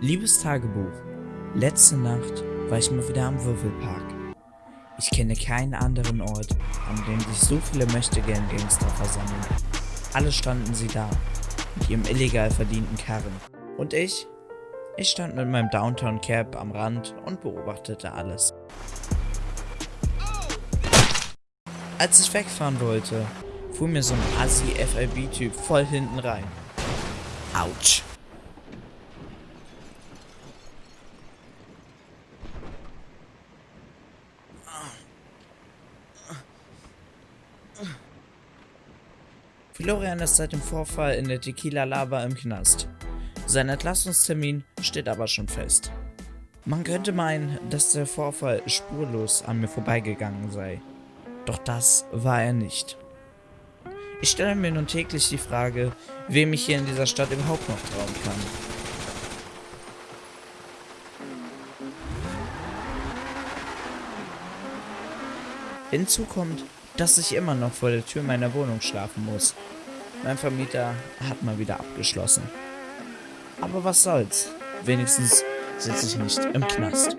Liebes Tagebuch, letzte Nacht war ich mal wieder am Würfelpark. Ich kenne keinen anderen Ort, an dem sich so viele Möchtegern-Gangster versammeln. Alle standen sie da, mit ihrem illegal verdienten Karren. Und ich? Ich stand mit meinem Downtown Cap am Rand und beobachtete alles. Als ich wegfahren wollte, fuhr mir so ein Assi-FIB-Typ voll hinten rein. Autsch. Florian ist seit dem Vorfall in der Tequila Lava im Knast. Sein Entlassungstermin steht aber schon fest. Man könnte meinen, dass der Vorfall spurlos an mir vorbeigegangen sei. Doch das war er nicht. Ich stelle mir nun täglich die Frage, wem ich hier in dieser Stadt überhaupt noch trauen kann. Hinzu kommt, dass ich immer noch vor der Tür meiner Wohnung schlafen muss. Mein Vermieter hat mal wieder abgeschlossen. Aber was soll's? Wenigstens sitze ich nicht im Knast.